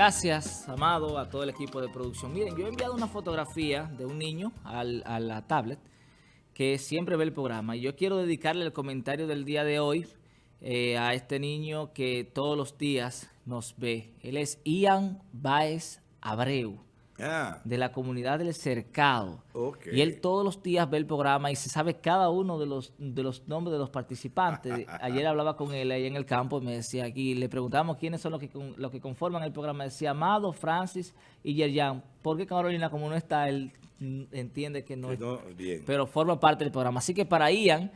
Gracias, Amado, a todo el equipo de producción. Miren, yo he enviado una fotografía de un niño a la tablet que siempre ve el programa. Y yo quiero dedicarle el comentario del día de hoy eh, a este niño que todos los días nos ve. Él es Ian Baez Abreu. Ah. de la comunidad del Cercado. Y él todos los días ve el programa y se sabe cada uno de los, de los nombres de los participantes. Ayer hablaba con él ahí en el campo y me decía aquí, le preguntamos quiénes son los que, los que conforman el programa. Decía Amado, Francis y Yerjan. ¿Por qué Carolina, como no está, él entiende que no, pero forma parte del programa. Así que para Ian,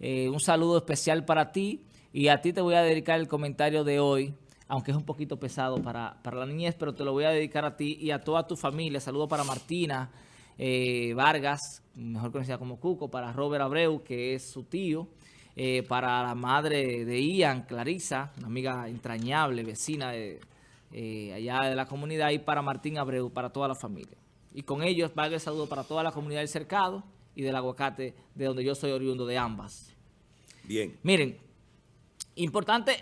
eh, un saludo especial para ti y a ti te voy a dedicar el comentario de hoy aunque es un poquito pesado para, la niñez, pero te lo voy a dedicar a ti y a toda tu familia. Saludo para Martina eh, Vargas, mejor conocida como Cuco, para Robert Abreu, que es su tío, eh, para la madre de Ian, Clarisa, una amiga entrañable, vecina de, eh, allá de la comunidad, y para Martín Abreu, para toda la familia. Y con ellos va el saludo para toda la comunidad del Cercado y del Aguacate, de donde yo soy oriundo de ambas. Bien. Miren, importante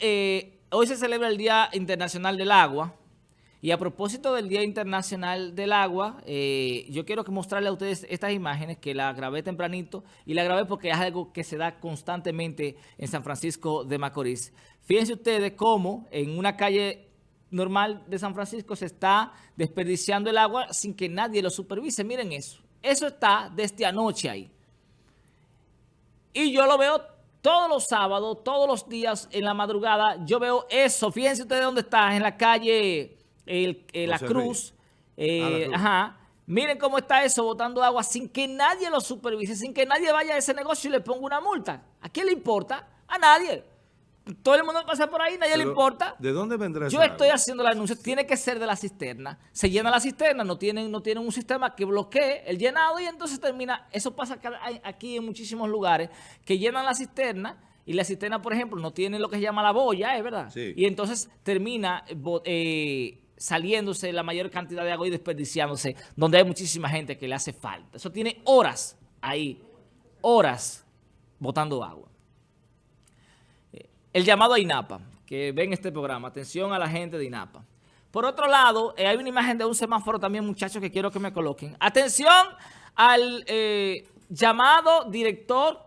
hoy se celebra el Día Internacional del Agua. Y a propósito del Día Internacional del Agua, eh, yo quiero mostrarle a ustedes estas imágenes que la grabé tempranito y la grabé porque es algo que se da constantemente en San Francisco de Macorís. Fíjense ustedes cómo en una calle normal de San Francisco se está desperdiciando el agua sin que nadie lo supervise. Miren eso. Eso está desde anoche ahí. Y yo lo veo todos los sábados, todos los días en la madrugada, yo veo eso. Fíjense ustedes dónde está, en la calle eh, La Cruz. Eh, ajá. Miren cómo está eso, botando agua sin que nadie lo supervise, sin que nadie vaya a ese negocio y le ponga una multa. ¿A quién le importa? A nadie todo el mundo pasa por ahí, nadie le importa. ¿De dónde vendrá Yo estoy haciendo el anuncio, tiene que ser de la cisterna. Se llena la cisterna, no tienen, no tienen un sistema que bloquee el llenado y entonces termina, eso pasa aquí en muchísimos lugares, que llenan la cisterna y la cisterna, por ejemplo, no tiene lo que se llama la boya, ¿es verdad? Y entonces termina eh, saliéndose la mayor cantidad de agua y desperdiciándose, donde hay muchísima gente que le hace falta. Eso tiene horas ahí, horas botando agua. El llamado a INAPA, que ven este programa. Atención a la gente de INAPA. Por otro lado, eh, hay una imagen de un semáforo también, muchachos, que quiero que me coloquen. Atención al eh, llamado director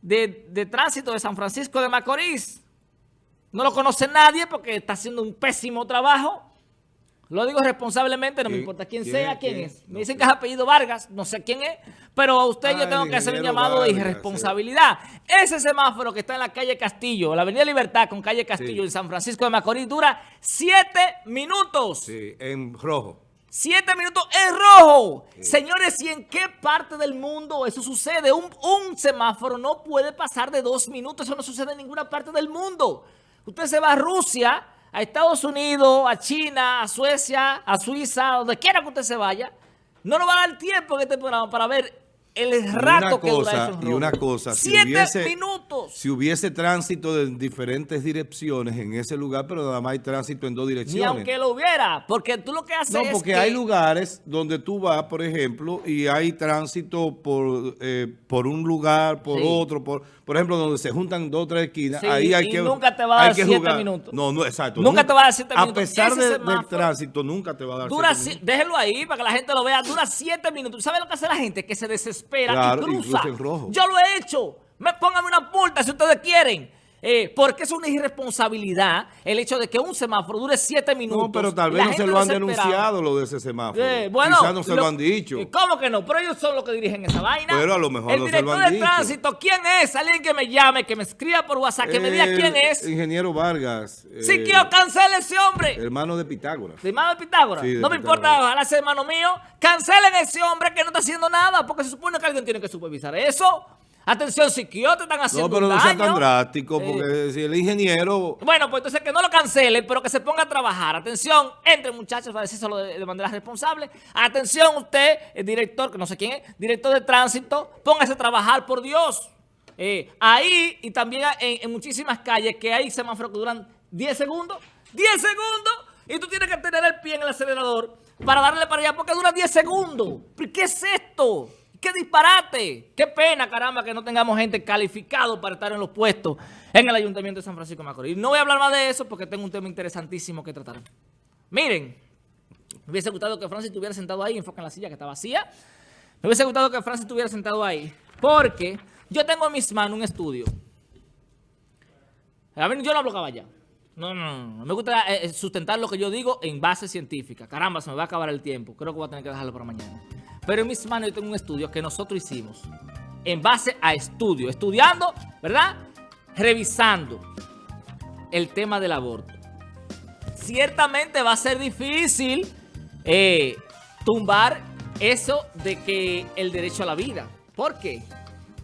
de, de tránsito de San Francisco de Macorís. No lo conoce nadie porque está haciendo un pésimo trabajo. Lo digo responsablemente, no me importa quién, sea, quién, es. Me dicen que es apellido Vargas, no sé quién es, pero a usted yo ah, tengo que hacer un llamado de irresponsabilidad. Ese semáforo que está en la calle Castillo, la avenida Libertad con calle Castillo en San Francisco de Macorís, dura siete minutos. Sí, en rojo. Siete minutos en rojo. Señores, ¿y en qué parte del mundo eso sucede? Un, un semáforo no puede pasar de dos minutos. Eso no sucede en ninguna parte del mundo. Usted se va a Rusia a Estados Unidos, a China, a Suecia, a Suiza, donde quiera que usted se vaya, no nos va a dar tiempo en este programa para ver el rato que dura Y una cosa, si hubiese, minutos. Si hubiese tránsito de diferentes direcciones en ese lugar, pero nada más hay tránsito en dos direcciones. Ni aunque lo hubiera, porque tú lo que haces No, porque hay lugares donde tú vas, por ejemplo, y hay tránsito por, eh, por un lugar, por otro, por por ejemplo, donde se juntan dos o tres esquinas, ahí hay y que nunca te va a dar siete minutos. No, no, exacto. Nunca, te va a dar siete minutos. A pesar del tránsito, nunca te va a dar dura siete minutos. Déjelo ahí para que la gente lo vea. Dura siete minutos. ¿Sabes lo que hace la gente? Que se desespera y cruza. Yo lo he hecho. Me pongan una multa si ustedes quieren. Eh, porque es una irresponsabilidad el hecho de que un semáforo dure siete minutos. No, pero tal vez no se lo han denunciado lo de ese semáforo. Eh, bueno, Quizás no se lo, han dicho. ¿Cómo que no? Pero ellos son los que dirigen esa vaina. Pero a lo mejor el no se lo han dicho. Director de tránsito, ¿quién es? Alguien que me llame, que me escriba por WhatsApp, que me diga quién es. Ingeniero Vargas. Si eh, quiero, cancele ese hombre. Hermano de Pitágoras. ¿Hermano de Pitágoras? no me importa, ojalá sea hermano mío. Cancelen ese hombre que no está haciendo nada, porque se supone que alguien tiene que supervisar eso. Atención, te están haciendo No, pero no sea tan drástico, porque si el ingeniero... Bueno, pues entonces que no lo cancelen, pero que se ponga a trabajar. Atención, entre muchachos, para decírselo de, de manera responsable. Atención usted, el director, que no sé quién es, director de tránsito, póngase a trabajar, por Dios. Eh, ahí y también en, muchísimas calles que hay semáforos que duran 10 segundos. 10 segundos. Y tú tienes que tener el pie en el acelerador para darle para allá porque dura 10 segundos. ¿Qué es esto? ¡Qué disparate! ¡Qué pena, caramba, que no tengamos gente calificado para estar en los puestos en el Ayuntamiento de San Francisco de Macorís! No voy a hablar más de eso porque tengo un tema interesantísimo que tratar. Miren, me hubiese gustado que Francis estuviera sentado ahí, enfoca en la silla que está vacía. Me hubiese gustado que Francis estuviera sentado ahí, porque yo tengo en mis manos un estudio. A ver, yo no hablo caballa. No, no, no. Me gusta eh, eh, sustentar lo que yo digo en base científica. Caramba, se me va a acabar el tiempo. Creo que voy a tener que dejarlo para mañana. Pero en mis manos yo tengo un estudio que nosotros hicimos en base a estudio. Estudiando, ¿verdad? Revisando el tema del aborto. Ciertamente va a ser difícil eh, tumbar eso de que el derecho a la vida. ¿Por qué?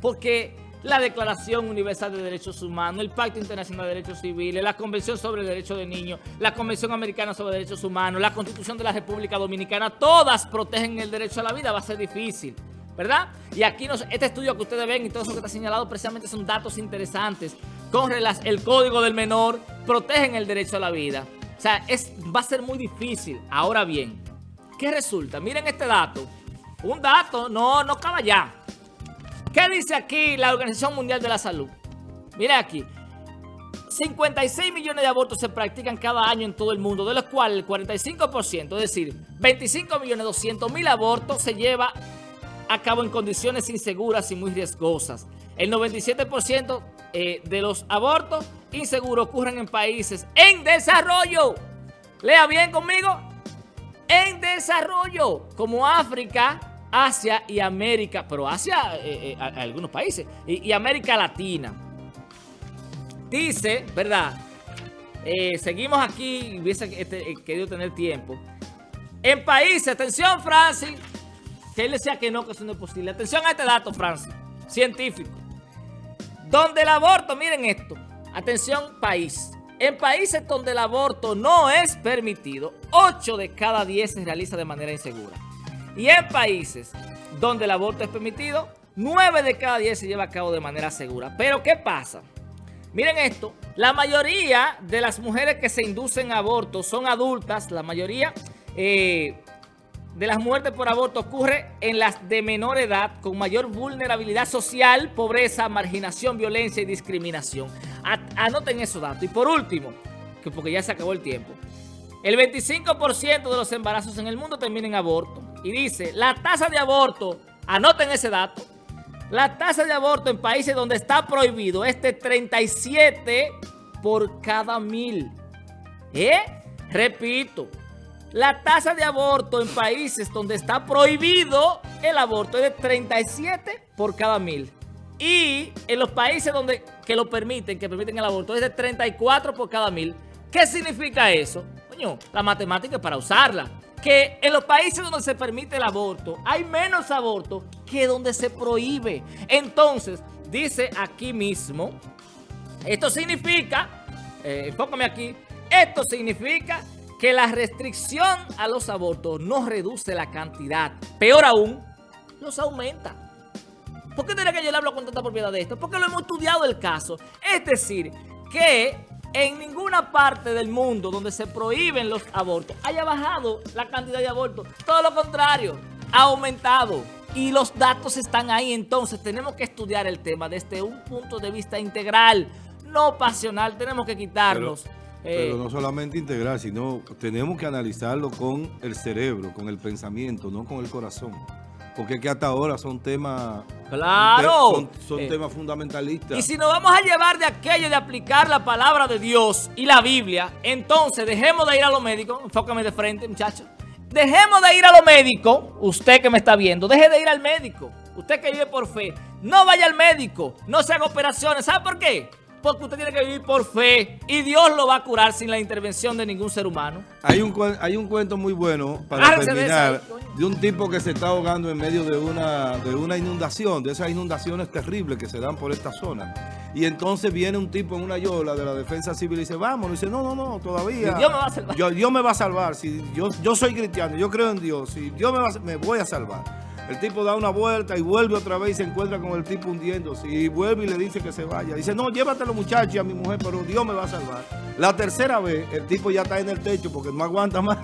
Porque la Declaración Universal de Derechos Humanos, el Pacto Internacional de Derechos Civiles, la Convención sobre el Derecho de Niños, la Convención Americana sobre Derechos Humanos, la Constitución de la República Dominicana, todas protegen el derecho a la vida, va a ser difícil, ¿verdad? Y aquí este estudio que ustedes ven y todo eso que está señalado precisamente son datos interesantes con el Código del Menor, protegen el derecho a la vida. O sea, es, va a ser muy difícil. Ahora bien, ¿qué resulta? Miren este dato. Un dato, no, no ya. ¿Qué dice aquí la Organización Mundial de la Salud? Mira aquí. 56 millones de abortos se practican cada año en todo el mundo, de los cuales el 45%, es decir, 25 millones 200 mil abortos se lleva a cabo en condiciones inseguras y muy riesgosas. El 97% eh, de los abortos inseguros ocurren en países en desarrollo. Lea bien conmigo. En desarrollo, como África, Asia y América, pero Asia, eh, eh, algunos países, y, América Latina. Dice, ¿verdad? Eh, seguimos aquí, hubiese este, querido tener tiempo. En países, atención Francis, que él decía que no, que eso no es posible. Atención a este dato, Francis, científico. Donde el aborto, miren esto, atención país. En países donde el aborto no es permitido, 8 de cada 10 se realiza de manera insegura. Y en países donde el aborto es permitido, 9 de cada 10 se lleva a cabo de manera segura. Pero ¿qué pasa? Miren esto, la mayoría de las mujeres que se inducen a aborto son adultas, la mayoría eh, de las muertes por aborto ocurre en las de menor edad, con mayor vulnerabilidad social, pobreza, marginación, violencia y discriminación. Anoten esos datos. Y por último, que porque ya se acabó el tiempo, el 25% de los embarazos en el mundo terminan en aborto. Y dice, la tasa de aborto, anoten ese dato, la tasa de aborto en países donde está prohibido es de 37 por cada mil. ¿Eh? Repito, la tasa de aborto en países donde está prohibido el aborto es de 37 por cada mil. Y en los países donde que lo permiten, que permiten el aborto, es de 34 por cada mil. ¿Qué significa eso? Coño, la matemática es para usarla. Que en los países donde se permite el aborto, hay menos aborto que donde se prohíbe. Entonces, dice aquí mismo, esto significa, eh, aquí, esto significa que la restricción a los abortos no reduce la cantidad. Peor aún, los aumenta. ¿Por qué tiene que yo le hablo con tanta propiedad de esto? Porque lo hemos estudiado el caso. Es decir, que en ninguna parte del mundo donde se prohíben los abortos haya bajado la cantidad de abortos. Todo lo contrario, ha aumentado. Y los datos están ahí, entonces tenemos que estudiar el tema desde un punto de vista integral, no pasional. Tenemos que quitarlos. Pero, eh, no solamente integral, sino tenemos que analizarlo con el cerebro, con el pensamiento, no con el corazón. Porque que hasta ahora son temas... ¡Claro! Son, eh, temas fundamentalistas. Y si nos vamos a llevar de aquello de aplicar la palabra de Dios y la Biblia, entonces dejemos de ir a los médicos. Enfócame de frente, muchachos. Dejemos de ir a los médicos. Usted que me está viendo, deje de ir al médico. Usted que vive por fe. No vaya al médico. No se haga operaciones. ¿Sabe por qué? porque usted tiene que vivir por fe y Dios lo va a curar sin la intervención de ningún ser humano. Hay un, hay un cuento muy bueno para terminar de, un tipo que se está ahogando en medio de una, de una inundación, de esas inundaciones terribles que se dan por esta zona. Y entonces viene un tipo en una yola de la defensa civil y dice, vamos, y dice, no, no, no, todavía. Dios me va a salvar. Yo, Dios me va a salvar. Si yo, yo soy cristiano, yo creo en Dios. Si Dios me, va, me voy a salvar. El tipo da una vuelta y vuelve otra vez y se encuentra con el tipo hundiéndose. Y vuelve y le dice que se vaya. Dice, no, llévatelo muchacho y a mi mujer, pero Dios me va a salvar. La tercera vez, el tipo ya está en el techo porque no aguanta más.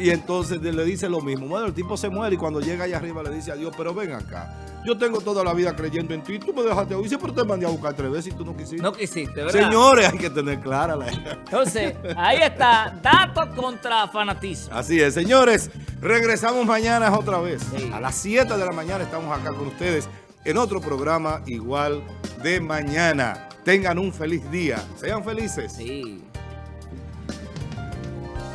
Y entonces le dice lo mismo. Bueno, el tipo se muere y cuando llega allá arriba le dice a Dios, pero ven acá. Yo tengo toda la vida creyendo en ti. Tú me dejaste hoy. Dice, pero te mandé a buscar tres veces y tú no quisiste. No quisiste, ¿verdad? Señores, hay que tener clara la... Entonces, ahí está. Datos contra fanatismo. Así es, señores. Regresamos mañana otra vez. A las 7 de la mañana estamos acá con ustedes en otro programa igual de mañana. Tengan un feliz día. Sean felices. Sí.